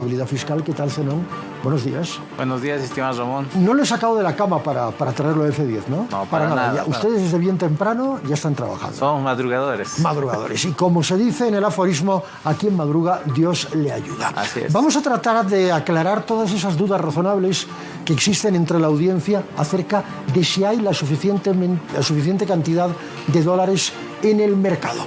Responsabilidad fiscal, ¿qué tal, Zenón? Buenos días. Buenos días, estimado Ramón. No le he sacado de la cama para, para traerlo de F10, ¿no? No, para nada, Ya, no. Ustedes desde bien temprano ya están trabajando. Somos madrugadores. Madrugadores. Y como se dice en el aforismo, a quien madruga, Dios le ayuda. Así es. Vamos a tratar de aclarar todas esas dudas razonables que existen entre la audiencia acerca de si hay la suficiente, la suficiente cantidad de dólares en el mercado.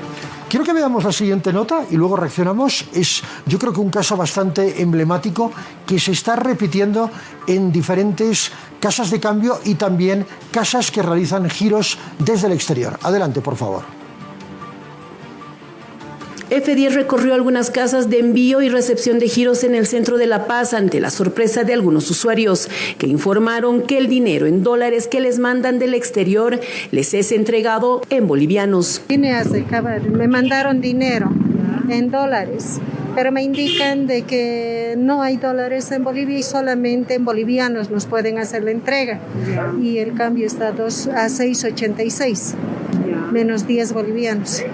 Quiero que veamos la siguiente nota y luego reaccionamos. Es, yo creo que un caso bastante emblemático que se está repitiendo en diferentes casas de cambio y también casas que realizan giros desde el exterior. Adelante, por favor. F10 recorrió algunas casas de envío y recepción de giros en el centro de La Paz ante la sorpresa de algunos usuarios que informaron que el dinero en dólares que les mandan del exterior les es entregado en bolivianos. Me mandaron dinero en dólares, pero me indican de que no hay dólares en Bolivia y solamente en bolivianos nos pueden hacer la entrega. Y el cambio está a, a 6.86, menos 10 bolivianos.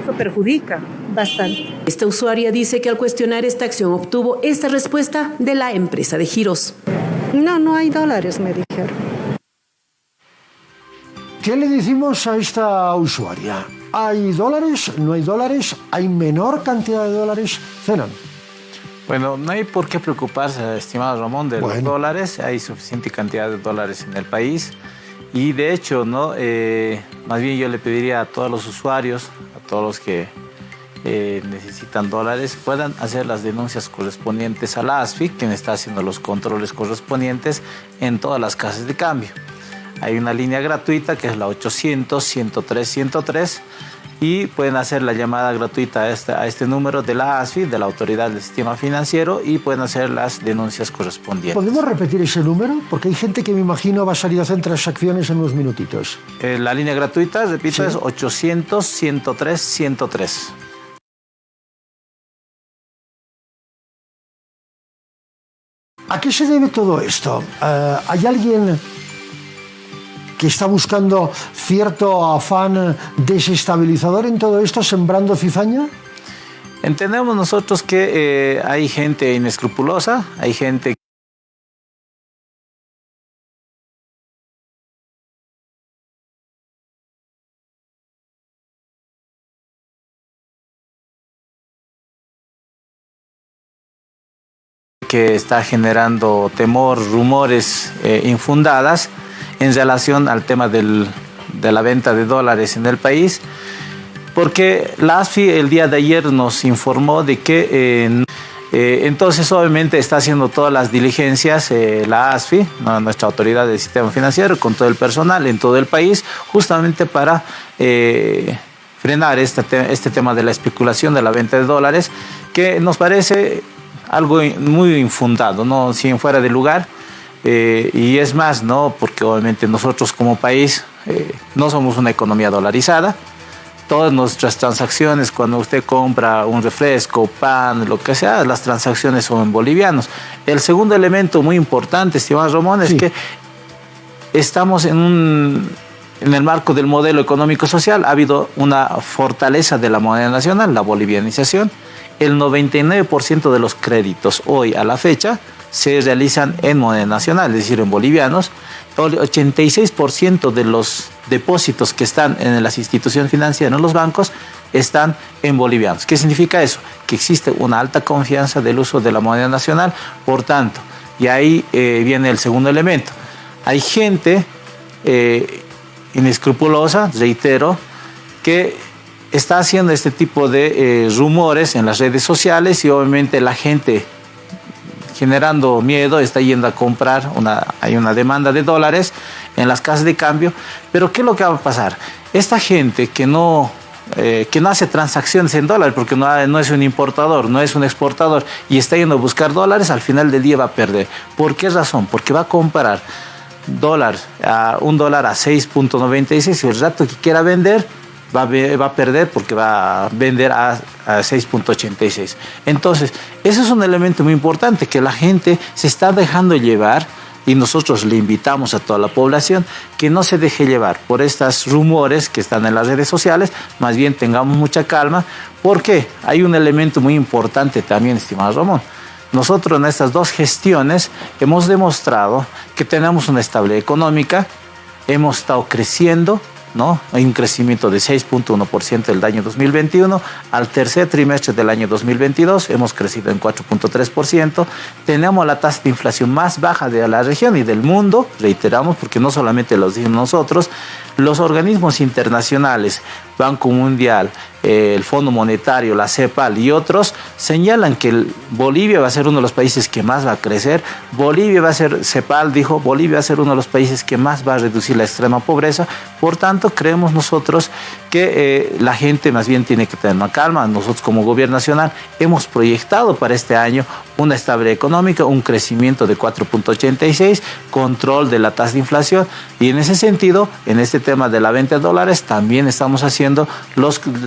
Eso perjudica. Bastante. Esta usuaria dice que al cuestionar esta acción obtuvo esta respuesta de la empresa de giros. No, no hay dólares, me dijeron. ¿Qué le decimos a esta usuaria? ¿Hay dólares? ¿No hay dólares? ¿Hay menor cantidad de dólares? Cenan. Bueno, no hay por qué preocuparse, estimado Ramón, de los dólares. Hay suficiente cantidad de dólares en el país. Y de hecho, ¿no? Eh, más bien yo le pediría a todos los usuarios, a todos los que eh, necesitan dólares, puedan hacer las denuncias correspondientes a la ASFI, quien está haciendo los controles correspondientes en todas las casas de cambio. Hay una línea gratuita que es la 800-103-103 y pueden hacer la llamada gratuita a este, a este número de la ASFI, de la Autoridad del Sistema Financiero, y pueden hacer las denuncias correspondientes. ¿Podemos repetir ese número? Porque hay gente que me imagino va a salir a hacer transacciones en unos minutitos. Eh, la línea gratuita, repito, Sí. es 800-103-103. ¿A qué se debe todo esto? Eh, ¿Hay alguien que está buscando cierto afán desestabilizador en todo esto, sembrando cizaña? Entendemos nosotros que eh, hay gente inescrupulosa, hay gente que está generando temor, rumores eh, infundadas en relación al tema de la venta de dólares en el país, porque la ASFI el día de ayer nos informó de que eh, entonces obviamente está haciendo todas las diligencias eh, la ASFI, nuestra autoridad del sistema financiero, con todo el personal en todo el país, justamente para eh, frenar te- este tema de la especulación de la venta de dólares, que nos parece algo muy infundado, ¿no? si fuera de lugar. Eh, y es más, ¿no? Porque obviamente nosotros como país eh, no somos una economía dolarizada. Todas nuestras transacciones, cuando usted compra un refresco, pan, lo que sea, las transacciones son en bolivianos. El segundo elemento muy importante, estimado Ramón, es Sí. que estamos en un en el marco del modelo económico social ha habido una fortaleza de la moneda nacional, la bolivianización. El 99% de los créditos hoy a la fecha se realizan en moneda nacional, es decir, en bolivianos. El 86% de los depósitos que están en las instituciones financieras, en los bancos, están en bolivianos. ¿Qué significa eso? Que existe una alta confianza del uso de la moneda nacional, por tanto, y ahí eh, viene el segundo elemento. Hay gente eh, inescrupulosa, reitero, que está haciendo este tipo de eh, rumores en las redes sociales y obviamente la gente generando miedo está yendo a comprar, una, hay una demanda de dólares en las casas de cambio, pero ¿qué es lo que va a pasar? Esta gente que no, eh, que no hace transacciones en dólares porque no, es un importador, no es un exportador y está yendo a buscar dólares, al final del día va a perder. ¿Por qué razón? Porque va a comprar dólar a un dólar a 6.96 y el rato que quiera vender va a, ve- va a perder porque va a vender a, a 6.86. Entonces, eso es un elemento muy importante que la gente se está dejando llevar y nosotros le invitamos a toda la población que no se deje llevar por estos rumores que están en las redes sociales, más bien tengamos mucha calma, porque hay un elemento muy importante también, estimado Ramón. nosotros en estas dos gestiones hemos demostrado que tenemos una estabilidad económica, hemos estado creciendo, Hay un crecimiento de 6.1% del año 2021. Al tercer trimestre del año 2022 hemos crecido en 4.3%. Tenemos la tasa de inflación más baja de la región y del mundo, reiteramos, porque no solamente lo decimos nosotros, los organismos internacionales, Banco Mundial, eh, el Fondo Monetario, la CEPAL y otros señalan que Bolivia va a ser uno de los países que más va a crecer. Bolivia va a ser, CEPAL dijo, Bolivia va a ser uno de los países que más va a reducir la extrema pobreza. Por tanto, creemos nosotros que eh, la gente más bien tiene que tener una calma. Nosotros como gobierno nacional hemos proyectado para este año una estabilidad económica, un crecimiento de 4.86, control de la tasa de inflación y en ese sentido, en este tema de la venta de dólares, también estamos haciendo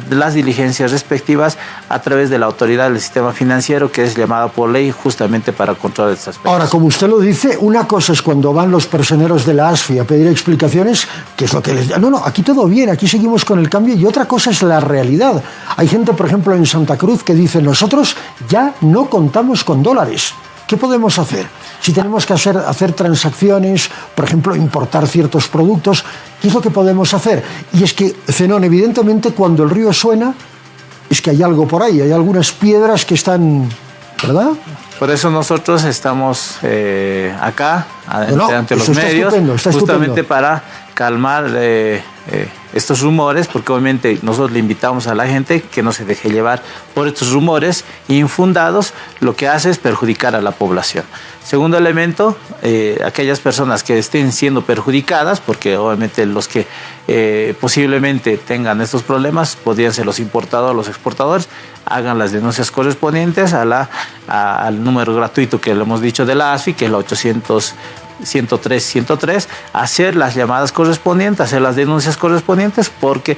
las diligencias respectivas a través de la autoridad del sistema financiero que es llamada por ley justamente para controlar estas aspectos. Ahora, como usted lo dice, una cosa es cuando van los personeros de la ASFI a pedir explicaciones, que es lo que les... No, no, aquí todo bien, aquí seguimos con el cambio y otra cosa es la realidad. Hay gente, por ejemplo, en Santa Cruz que dice, nosotros ya no contamos con dólares. ¿Qué podemos hacer? Si tenemos que hacer, hacer transacciones, por ejemplo, importar ciertos productos, ¿qué es lo que podemos hacer? Y es que, Zenón, evidentemente, cuando el río suena, es que hay algo por ahí, hay algunas piedras que están, ¿verdad? Por eso nosotros estamos eh, acá, ante los medios, justamente para calmar eh, eh, estos rumores, porque obviamente nosotros le invitamos a la gente que no se deje llevar por estos rumores infundados, lo que hace es perjudicar a la población. Segundo elemento, eh, aquellas personas que estén siendo perjudicadas, porque obviamente los que posiblemente tengan estos problemas podrían ser los importadores, los exportadores, hagan las denuncias correspondientes a la, al número gratuito que le hemos dicho de la ASFI, que es el 800 103, 103, hacer las llamadas correspondientes, hacer las denuncias correspondientes, porque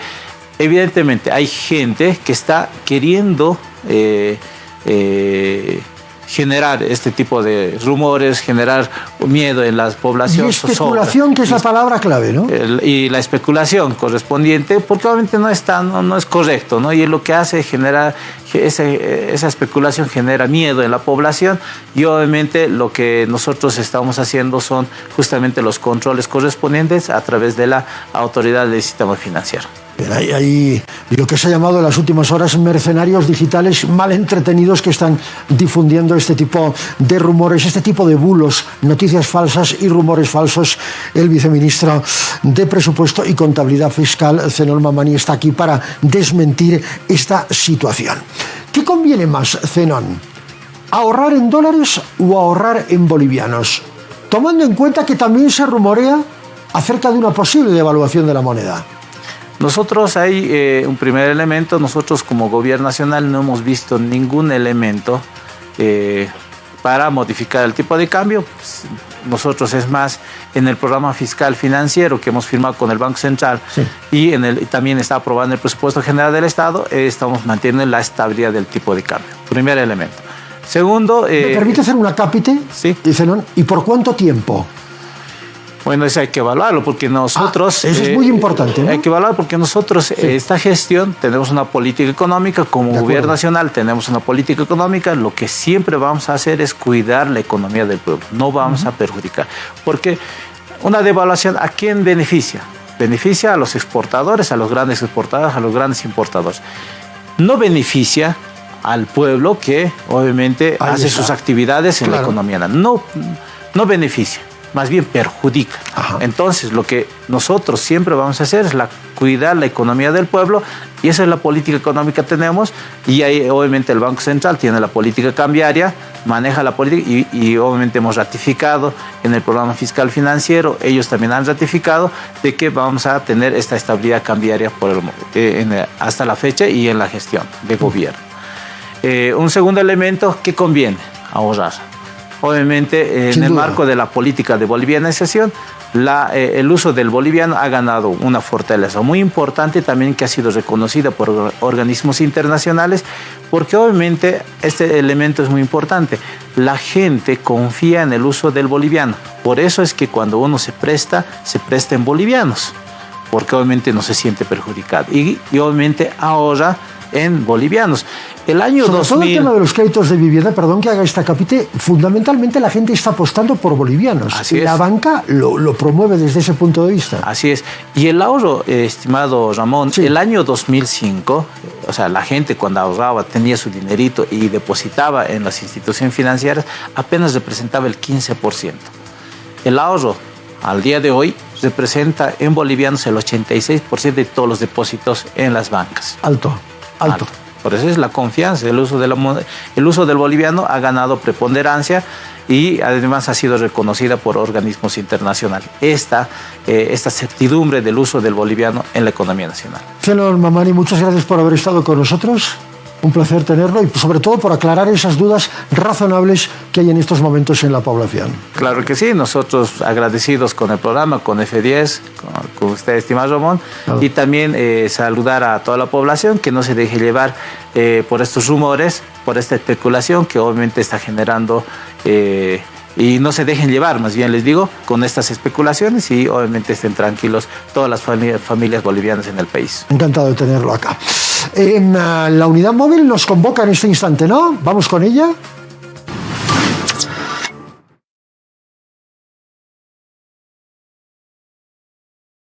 evidentemente hay gente que está queriendo eh, eh, generar este tipo de rumores, generar miedo en las poblaciones. Y especulación, que es la palabra clave, ¿no? y la especulación correspondiente, porque obviamente no, está, no, es correcto, ¿no? Y lo que hace generar, esa especulación genera miedo en la población y obviamente lo que nosotros estamos haciendo son justamente los controles correspondientes a través de la autoridad del sistema financiero. Hay, lo que se ha llamado en las últimas horas mercenarios digitales mal entretenidos que están difundiendo este tipo de rumores, este tipo de bulos, noticias falsas y rumores falsos. El viceministro de Presupuesto y Contabilidad Fiscal, Zenón Mamani, está aquí para desmentir esta situación. ¿Qué conviene más, Zenón? ¿Ahorrar en dólares o ahorrar en bolivianos? Tomando en cuenta que también se rumorea acerca de una posible devaluación de la moneda. Nosotros hay eh, un primer elemento, nosotros como gobierno nacional no hemos visto ningún elemento eh, para modificar el tipo de cambio. Pues, nosotros es más en el programa fiscal financiero que hemos firmado con el Banco Central y en el, también está aprobando el presupuesto general del Estado, eh, estamos manteniendo la estabilidad del tipo de cambio. Primer elemento. Segundo... ¿Me permite hacer una cápite? Sí. ¿Y por cuánto tiempo? Bueno, eso hay que evaluarlo porque nosotros... Ah, eso es muy eh, importante. Hay que evaluar porque nosotros, esta gestión, tenemos una política económica, como gobierno nacional tenemos una política económica, lo que siempre vamos a hacer es cuidar la economía del pueblo, no vamos a perjudicar. Porque una devaluación, ¿a quién beneficia? Beneficia a los exportadores, a los grandes exportadores, a los grandes importadores. No beneficia al pueblo que obviamente hace sus actividades en la economía. No, no beneficia más bien perjudica. Entonces, lo que nosotros siempre vamos a hacer es la, cuidar la economía del pueblo y esa es la política económica que tenemos y ahí obviamente el Banco Central tiene la política cambiaria, maneja la política y, obviamente hemos ratificado en el programa fiscal financiero, ellos también han ratificado de que vamos a tener esta estabilidad cambiaria por el, eh, hasta la fecha y en la gestión de gobierno. Eh, un segundo elemento que conviene ahorrar Obviamente, en el marco de la política de bolivianización, la, eh, el uso del boliviano ha ganado una fortaleza muy importante también que ha sido reconocida por organismos internacionales, porque obviamente este elemento es muy importante. La gente confía en el uso del boliviano. Por eso es que cuando uno se presta, se presta en bolivianos, porque obviamente no se siente perjudicado. Y, y obviamente ahora en bolivianos. El año Sobre 2000... todo el tema de los créditos de vivienda, perdón que haga esta capite, fundamentalmente la gente está apostando por bolivianos. Así la es. banca lo, lo promueve desde ese punto de vista. Así es. Y el ahorro, eh, estimado Ramón, Sí. el año 2005, o sea, la gente cuando ahorraba tenía su dinerito y depositaba en las instituciones financieras, apenas representaba el 15%. El ahorro al día de hoy representa en bolivianos el 86% de todos los depósitos en las bancas. Alto, alto. Alto. Por eso es la confianza. El uso, de la el uso del boliviano ha ganado preponderancia y además ha sido reconocida por organismos internacionales. Esta, eh, esta certidumbre del uso del boliviano en la economía nacional. Señor Mamani, muchas gracias por haber estado con nosotros. Un placer tenerlo y sobre todo por aclarar esas dudas razonables que hay en estos momentos en la población. Claro que sí, nosotros agradecidos con el programa, con F10, con, con usted, estimado Ramón, Claro. y también eh, saludar a toda la población que no se deje llevar eh, por estos rumores, por esta especulación que obviamente está generando. eh, y no se dejen llevar, más bien les digo, con estas especulaciones y obviamente estén tranquilos todas las fami- familias bolivianas en el país. Encantado de tenerlo acá. En ah, la unidad móvil nos convoca en este instante, ¿no? Vamos con ella.